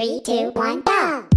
Three, two, one, go!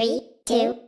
Three, two,